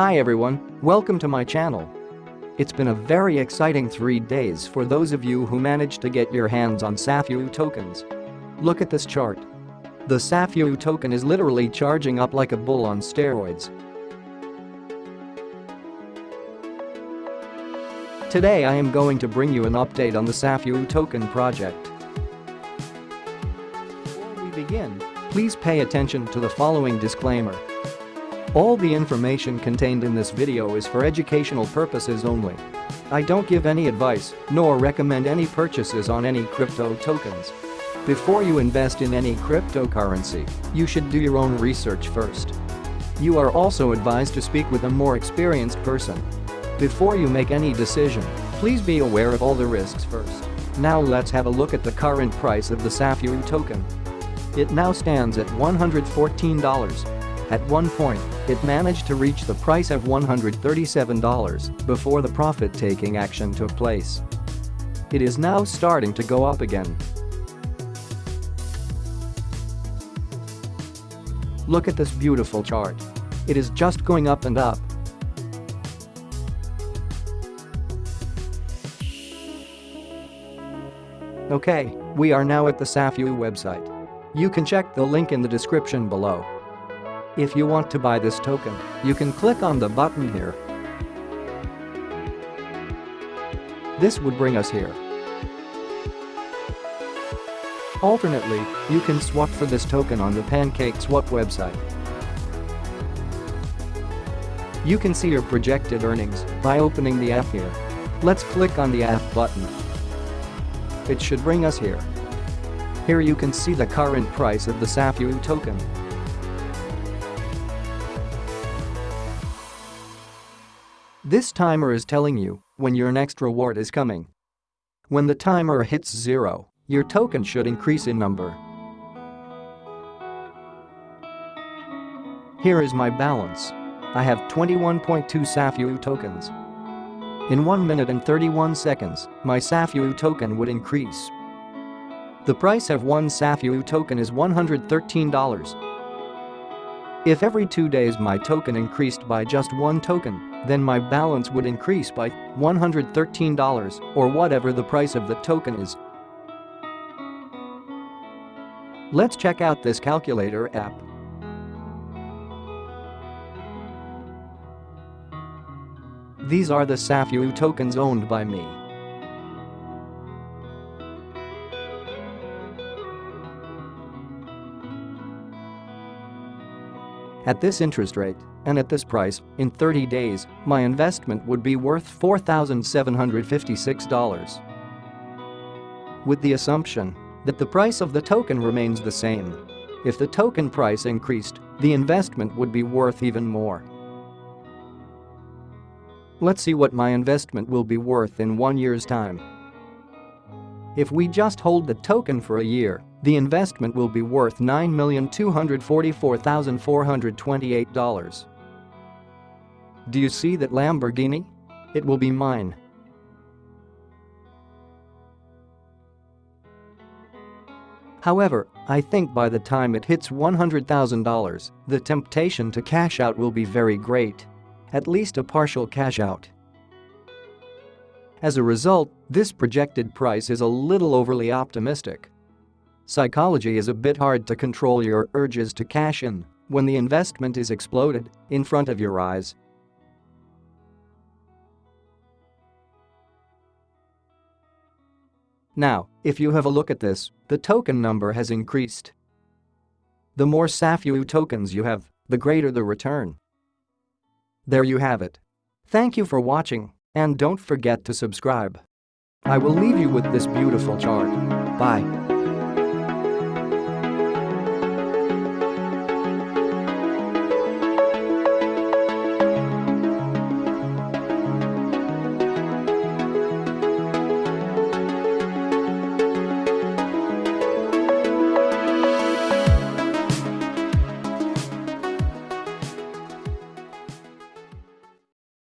Hi everyone, welcome to my channel. It's been a very exciting three days for those of you who managed to get your hands on SAFU tokens. Look at this chart. The SAFU token is literally charging up like a bull on steroids. Today I am going to bring you an update on the SAFU token project. Before we begin, please pay attention to the following disclaimer. All the information contained in this video is for educational purposes only. I don't give any advice, nor recommend any purchases on any crypto tokens. Before you invest in any cryptocurrency, you should do your own research first. You are also advised to speak with a more experienced person before you make any decision, please be aware of all the risks first. Now let's have a look at the current price of the SAFU token. It now stands at $114. At one point, it managed to reach the price of $137 before the profit-taking action took place. It is now starting to go up again. Look at this beautiful chart. It is just going up and up. Okay, we are now at the SAFU website. You can check the link in the description below. If you want to buy this token, you can click on the button here. This would bring us here. Alternately, you can swap for this token on the Pancake Swap website. You can see your projected earnings by opening the app here. Let's click on the app button it should bring us here. Here you can see the current price of the SAFU token. This timer is telling you when your next reward is coming. When the timer hits zero, your token should increase in number. Here is my balance. I have 21.2 SAFU tokens. In 1 minute and 31 seconds, my SAFU token would increase. The price of one SAFU token is $113. If every two days my token increased by just one token, then my balance would increase by $113 or whatever the price of the token is. Let's check out this calculator app. These are the SAFU tokens owned by me. At this interest rate, and at this price, in 30 days, my investment would be worth $4,756. With the assumption that the price of the token remains the same. If the token price increased, the investment would be worth even more. Let's see what my investment will be worth in one year's time. If we just hold the token for a year, the investment will be worth $9,244,428. Do you see that Lamborghini? It will be mine. However, I think by the time it hits $100,000, the temptation to cash out will be very great at least a partial cash out. As a result, this projected price is a little overly optimistic. Psychology is a bit hard to control your urges to cash in when the investment is exploded in front of your eyes. Now, if you have a look at this, the token number has increased. The more SAFU tokens you have, the greater the return. There you have it. Thank you for watching, and don't forget to subscribe. I will leave you with this beautiful chart. Bye.